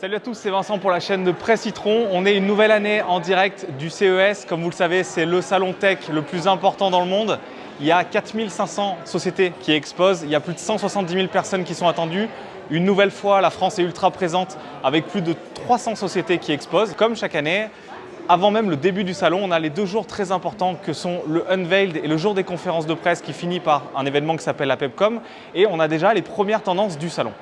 Salut à tous, c'est Vincent pour la chaîne de Presse Citron. On est une nouvelle année en direct du CES. Comme vous le savez, c'est le salon tech le plus important dans le monde. Il y a 4500 sociétés qui exposent, il y a plus de 170 000 personnes qui sont attendues. Une nouvelle fois, la France est ultra présente avec plus de 300 sociétés qui exposent. Comme chaque année, avant même le début du salon, on a les deux jours très importants que sont le Unveiled et le jour des conférences de presse qui finit par un événement qui s'appelle la PEPCOM et on a déjà les premières tendances du salon.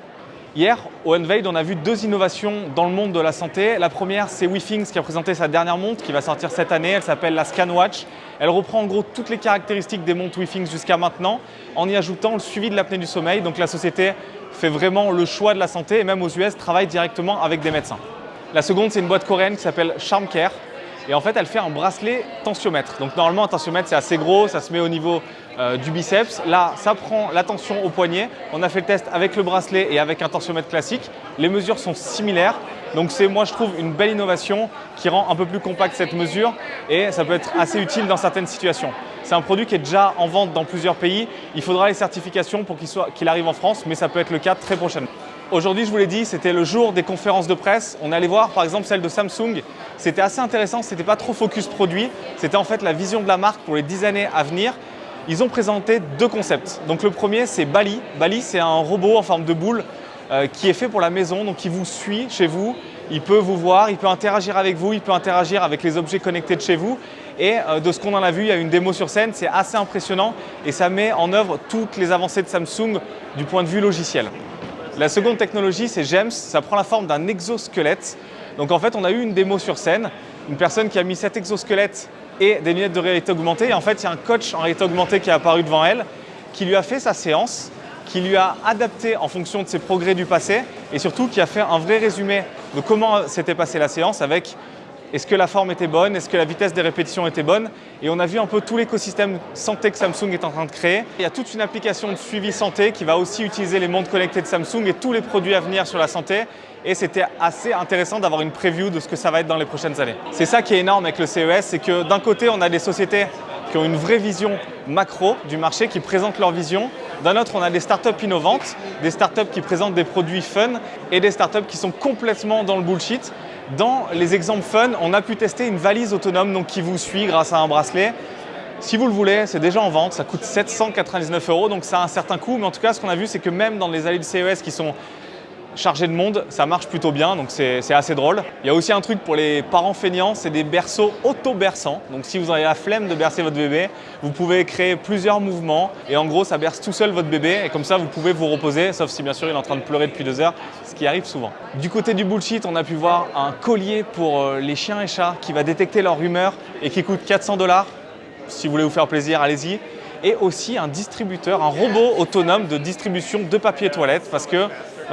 Hier, au Unveiled, on a vu deux innovations dans le monde de la santé. La première, c'est WeThings qui a présenté sa dernière montre qui va sortir cette année. Elle s'appelle la ScanWatch. Elle reprend en gros toutes les caractéristiques des montres WeThings jusqu'à maintenant en y ajoutant le suivi de l'apnée du sommeil. Donc la société fait vraiment le choix de la santé et même aux US travaille directement avec des médecins. La seconde, c'est une boîte coréenne qui s'appelle CharmCare et en fait, elle fait un bracelet tensiomètre. Donc normalement, un tensiomètre, c'est assez gros, ça se met au niveau euh, du biceps. Là, ça prend la tension au poignet. On a fait le test avec le bracelet et avec un tensiomètre classique. Les mesures sont similaires. Donc c'est, moi, je trouve, une belle innovation qui rend un peu plus compacte cette mesure et ça peut être assez utile dans certaines situations. C'est un produit qui est déjà en vente dans plusieurs pays. Il faudra les certifications pour qu'il arrive en France, mais ça peut être le cas très prochainement. Aujourd'hui, je vous l'ai dit, c'était le jour des conférences de presse. On allait voir par exemple celle de Samsung. C'était assez intéressant, ce n'était pas trop focus produit. C'était en fait la vision de la marque pour les 10 années à venir. Ils ont présenté deux concepts. Donc le premier, c'est Bali. Bali, c'est un robot en forme de boule euh, qui est fait pour la maison, donc qui vous suit chez vous. Il peut vous voir, il peut interagir avec vous, il peut interagir avec les objets connectés de chez vous. Et euh, de ce qu'on en a vu, il y a une démo sur scène, c'est assez impressionnant et ça met en œuvre toutes les avancées de Samsung du point de vue logiciel. La seconde technologie, c'est GEMS. Ça prend la forme d'un exosquelette. Donc en fait, on a eu une démo sur scène, une personne qui a mis cet exosquelette et des lunettes de réalité augmentée. Et en fait, il y a un coach en réalité augmentée qui est apparu devant elle, qui lui a fait sa séance, qui lui a adapté en fonction de ses progrès du passé et surtout qui a fait un vrai résumé de comment s'était passée la séance avec est-ce que la forme était bonne? Est-ce que la vitesse des répétitions était bonne? Et on a vu un peu tout l'écosystème santé que Samsung est en train de créer. Il y a toute une application de suivi santé qui va aussi utiliser les montres connectées de Samsung et tous les produits à venir sur la santé. Et c'était assez intéressant d'avoir une preview de ce que ça va être dans les prochaines années. C'est ça qui est énorme avec le CES, c'est que d'un côté, on a des sociétés ont une vraie vision macro du marché, qui présentent leur vision. D'un autre, on a des startups innovantes, des startups qui présentent des produits fun et des startups qui sont complètement dans le bullshit. Dans les exemples fun, on a pu tester une valise autonome donc, qui vous suit grâce à un bracelet. Si vous le voulez, c'est déjà en vente, ça coûte 799 euros, donc ça a un certain coût. Mais en tout cas, ce qu'on a vu, c'est que même dans les allées de CES qui sont chargé de monde, ça marche plutôt bien, donc c'est assez drôle. Il y a aussi un truc pour les parents feignants, c'est des berceaux auto-berçants. Donc si vous avez la flemme de bercer votre bébé, vous pouvez créer plusieurs mouvements et en gros, ça berce tout seul votre bébé et comme ça, vous pouvez vous reposer, sauf si bien sûr il est en train de pleurer depuis deux heures, ce qui arrive souvent. Du côté du bullshit, on a pu voir un collier pour euh, les chiens et chats qui va détecter leur humeur et qui coûte 400 dollars. Si vous voulez vous faire plaisir, allez-y et aussi un distributeur, un robot autonome de distribution de papier toilette parce que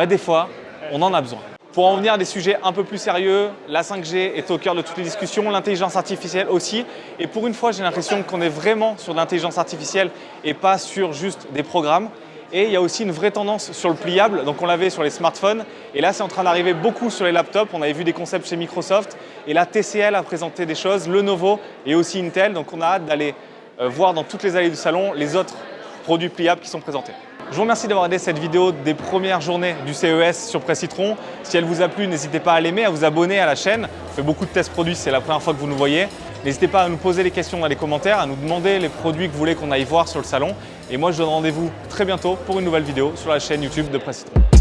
des fois, on en a besoin. Pour en venir à des sujets un peu plus sérieux, la 5G est au cœur de toutes les discussions, l'intelligence artificielle aussi. Et pour une fois, j'ai l'impression qu'on est vraiment sur l'intelligence artificielle et pas sur juste des programmes. Et il y a aussi une vraie tendance sur le pliable, donc on l'avait sur les smartphones. Et là, c'est en train d'arriver beaucoup sur les laptops. On avait vu des concepts chez Microsoft. Et là, TCL a présenté des choses, Lenovo et aussi Intel. Donc on a hâte d'aller euh, voir dans toutes les allées du salon les autres produits pliables qui sont présentés. Je vous remercie d'avoir regardé cette vidéo des premières journées du CES sur Presse Citron. Si elle vous a plu, n'hésitez pas à l'aimer, à vous abonner à la chaîne. On fait beaucoup de tests produits, c'est la première fois que vous nous voyez. N'hésitez pas à nous poser les questions dans les commentaires, à nous demander les produits que vous voulez qu'on aille voir sur le salon. Et moi, je vous donne rendez-vous très bientôt pour une nouvelle vidéo sur la chaîne YouTube de Presse Citron.